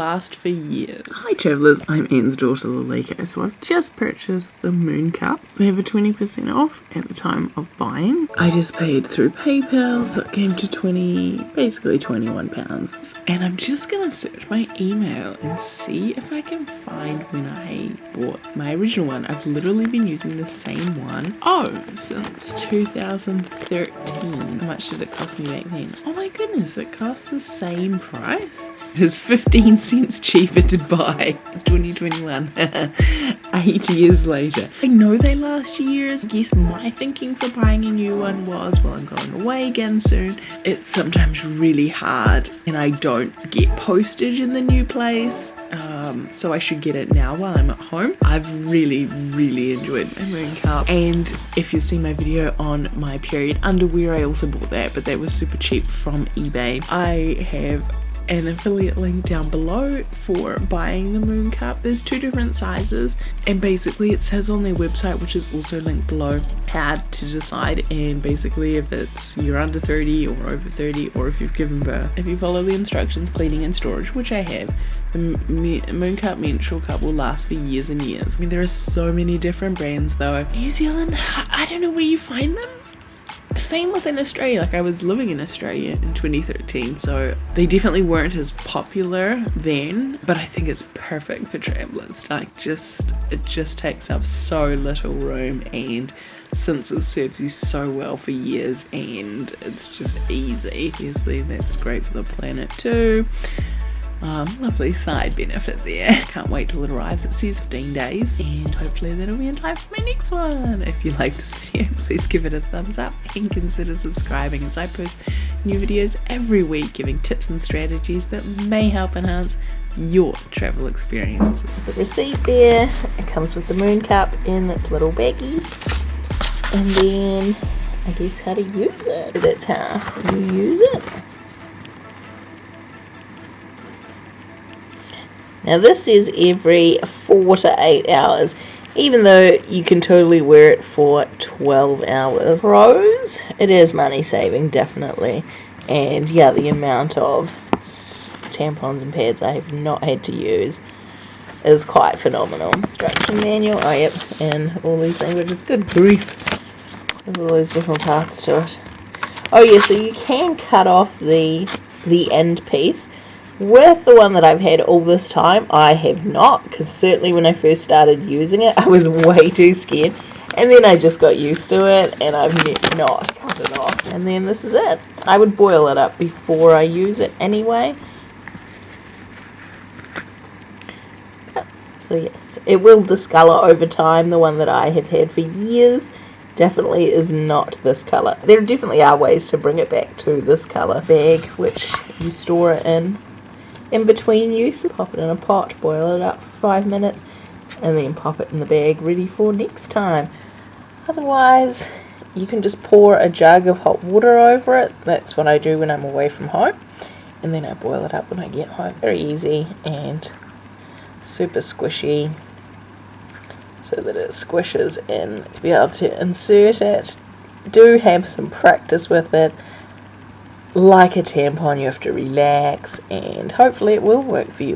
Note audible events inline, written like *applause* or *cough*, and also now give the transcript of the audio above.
last for years. Hi travellers, I'm Anne's daughter Lalika, so I've just purchased the Moon Cup. They have a 20% off at the time of buying. I just paid through PayPal, so it came to 20, basically 21 pounds. And I'm just gonna search my email and see if I can find when I bought my original one. I've literally been using the same one, oh, since 2013. How much did it cost me back then? Oh my goodness, it cost the same price? It is 15 cents cheaper to buy. It's 2021. *laughs* Eight years later. I know they last years. I guess my thinking for buying a new one was, well, I'm going away again soon. It's sometimes really hard and I don't get postage in the new place. Um, so I should get it now while I'm at home. I've really, really enjoyed my Moon Cup. And if you've seen my video on my period underwear, I also bought that, but that was super cheap from eBay. I have an affiliate link down below for buying the Moon Cup. There's two different sizes and basically it says on their website which is also linked below how to decide and basically if it's you're under 30 or over 30 or if you've given birth. If you follow the instructions cleaning and storage which I have the Moon Cup menstrual cup will last for years and years. I mean there are so many different brands though. New Zealand I don't know where you find them same within Australia. Like I was living in Australia in 2013, so they definitely weren't as popular then, but I think it's perfect for travelers. Like just it just takes up so little room and since it serves you so well for years and it's just easy. Obviously that's great for the planet too. Um, lovely side benefit there. Can't wait till it arrives. It says 15 days and hopefully that'll be in time for my next one. If you like this video, *laughs* please give it a thumbs up and consider subscribing as I post new videos every week giving tips and strategies that may help enhance your travel experience. The receipt there, it comes with the moon cup in its little baggie and then I guess how to use it. That's how you use it. Now this is every 4 to 8 hours, even though you can totally wear it for 12 hours. Pros, it is money saving, definitely. And yeah, the amount of tampons and pads I have not had to use is quite phenomenal. Instruction manual, oh yep, and all these languages. Good grief. There's all these different parts to it. Oh yeah, so you can cut off the the end piece with the one that I've had all this time, I have not, because certainly when I first started using it, I was *laughs* way too scared. And then I just got used to it, and I've not cut it off. And then this is it. I would boil it up before I use it anyway. So yes, it will discolor over time. The one that I have had for years definitely is not this color. There definitely are ways to bring it back to this color bag, which you store it in in between use. Pop it in a pot, boil it up for five minutes, and then pop it in the bag ready for next time. Otherwise, you can just pour a jug of hot water over it. That's what I do when I'm away from home. And then I boil it up when I get home. Very easy and super squishy so that it squishes in to be able to insert it. Do have some practice with it like a tampon, you have to relax, and hopefully it will work for you.